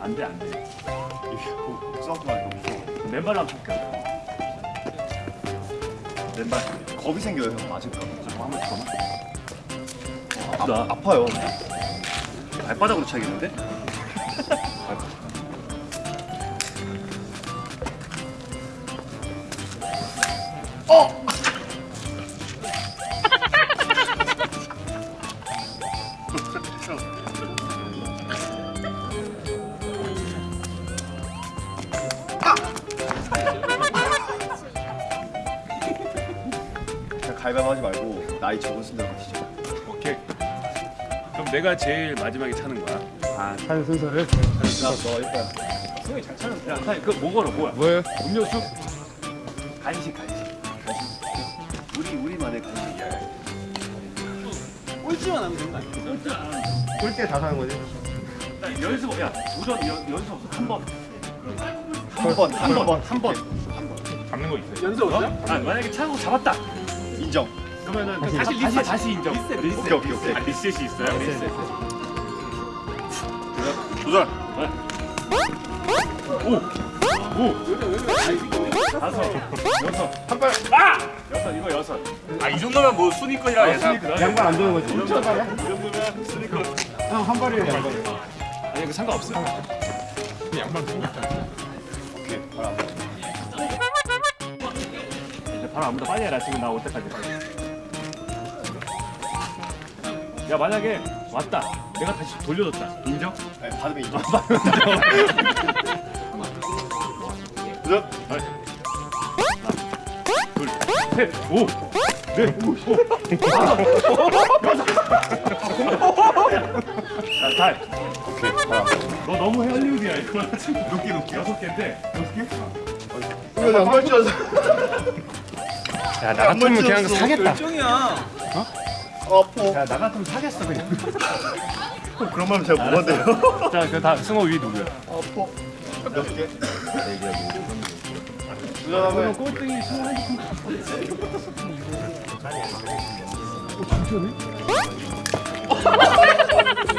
안 돼. 복숭아만 이거 맨발로 한번 볼게요. 맨발. 겁이 생겨요 형 맞을까 한번 쳐봐. 아. 아파요 발바닥으로 차겠는데? 그냥 갈갈보 하지 말고 나이 적은 대로 버티자 오케이. 그럼 내가 제일 마지막에 차는 거야. 아 차는 순서를 야너 일단 승이 잘 차는. 야, 사 그뭐 걸어 뭐야? 뭐예요? 음료수? 간식 간식. 간식. 우리 우리만의 간식이야. 꼴찌만 하면 되는 거 아니야? 꼴찌에 다 사는 거지 나 연습 야 도전 연, 연습 없어 한 번. 한번한번한 번. 잡는 거 있어요. 연습 없어요? 아 만약에 차고 잡았다. 인정 그러면은 다시 다시 리셋. 다시 다시 인정. 리셋, 리셋. 오케이 오케이 오케이 아, 리셋이 있어요. 리셋. 도전. 오. 오. 다섯. 여섯. 한 발. 아! 여섯 이거 여섯. 아이 정도면 뭐 순위권이라 예상. 양발 안 도는 거지 이 정도면 순위권. 형한 발이에요 양발 아니 이거 상관없어요. 오케이 바로 앞에 이제 바로 아무도 빨리 해라 지금 나 올 때까지. 야 만약에 왔다. 내가 다시 돌려줬다. 인정? 네, 받으면 인정. 하나, 둘, 셋, 오, 넷, 오, 자, 달. 오케이 앞에 너 너무 헐리우드야 이거. 높게 높게 여섯 개인데. 이거 양말 찢어서 야 나 같으면 그냥 사겠다 열정이야. 아파 야 나 같으면 사겠어 그냥 그런 말은 제가 뭐한대요 자, 그다 승호 위 누구야? 아파 몇 개? 도전하면 꼴등이 승호 한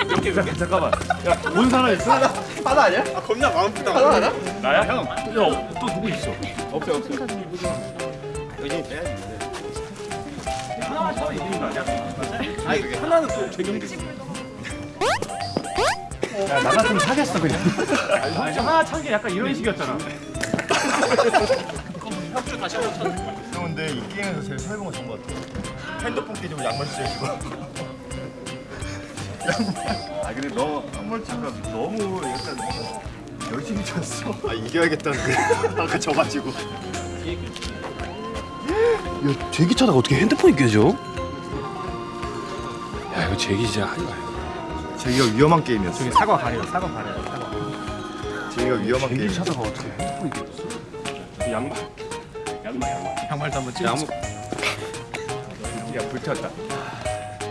몇개 몇 개? 잠깐만. 야, 본 사람 있어? 하나 아니야? 아 겁나 마음 부담. 하나 하나? 나야 형. 야, 또 누구 있어? 없어 없어 여기 빼야지 하나만 쳐 이기는 거 아니야? 아니 하나는 또. 야나 같으면 사겠어 그냥 아니, 하나 찬게 약간 이런 식이었잖아. 협조 다시 한번 쳐. 형 근데 이 게임에서 제일 설명을 좋은 것 같아 핸드폰 깨지고 양말 찢어지고 아 근데 너 한번 잠깐 너무 약간 열심히 쳤어. 아 이겨야겠다는 그 아까 져가지고 야, 제기 차다가 어떻게 핸드폰이 깨져? 야, 이거 제기 진짜 하지 마요. 제기가 위험한 게임이었어 저기 사과 가려 사과 가려 사과 제기가 위험한 게임 제기 차다가 어떻게 핸드폰이 깨졌어? 양말. 양말 양말. 양말도 한번 찍어 아무 야 불 태웠다.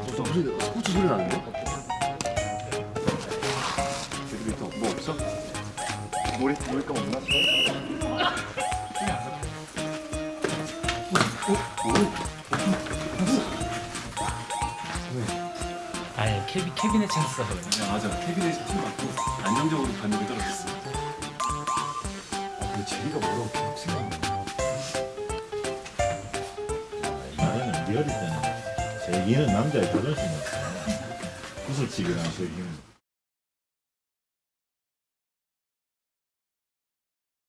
스포츠 소리, 스포츠 소리 나는데? 여기 또뭐 없어? 놀이 놀이감 없나? 아니 캐비, 캐비넷 찬스 써버려 야 맞아. 캐비넷이 팀 맞고 안정적으로 변동이 떨어졌어. 아, 근데 제기가 뭐라고 계속 생각나. 나는 네 어릴 때는 제기는 남자의 자존심이었어. 구슬치기랑 제기는